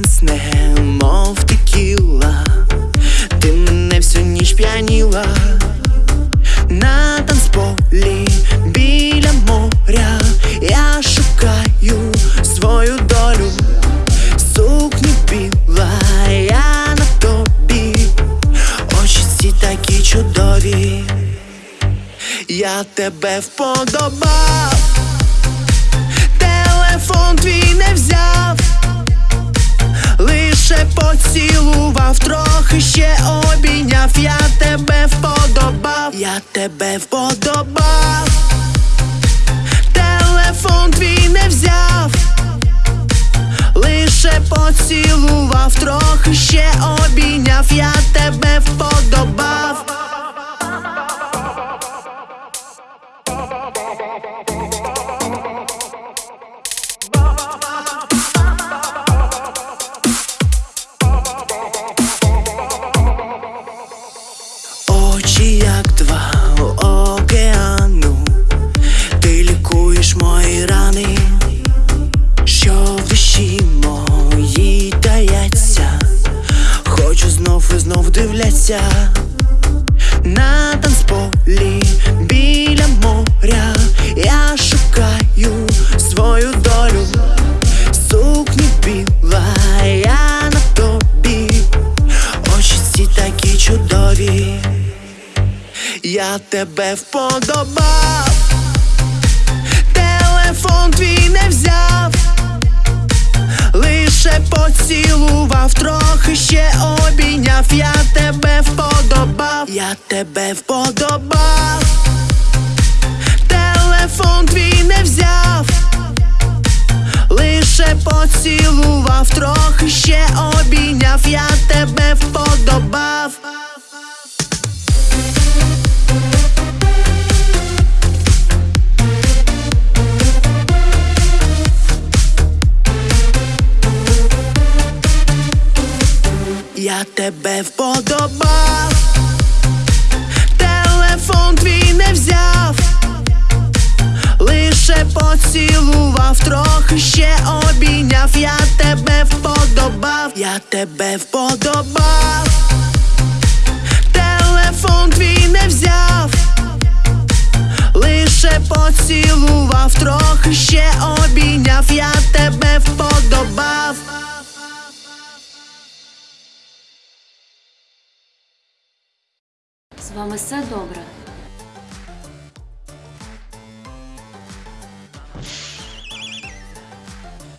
піденсне, мов текіла, ти мене всю ніч п'яніла. На танцполі біля моря, я шукаю свою долю, сукню біла, я на тобі, очі ці такі чудові, я тебе вподобав, ще обійняв, я тебе вподобав, я тебе вподобав, телефон твій не взяв, лише поцілував, трохи ще обійняв, я знов на танцполі біля моря, я шукаю свою долю, сукні біла, я на тобі, очі ці такі чудові. Я тебе вподобав, телефон твій не взяв, поцілував, трохи ще обійняв, я тебе вподобав, я тебе вподобав, телефон твій не взяв, лише поцілував, трохи ще обійняв, я тебе вподобав. Я тебе вподобав, телефон твій не взяв, лише поцілував, трохи ще обійняв, я тебе вподобав, я тебе вподобав, телефон твій не взяв, лише поцілував, трохи ще обійняв, я тебе вподобав. З вами все добре.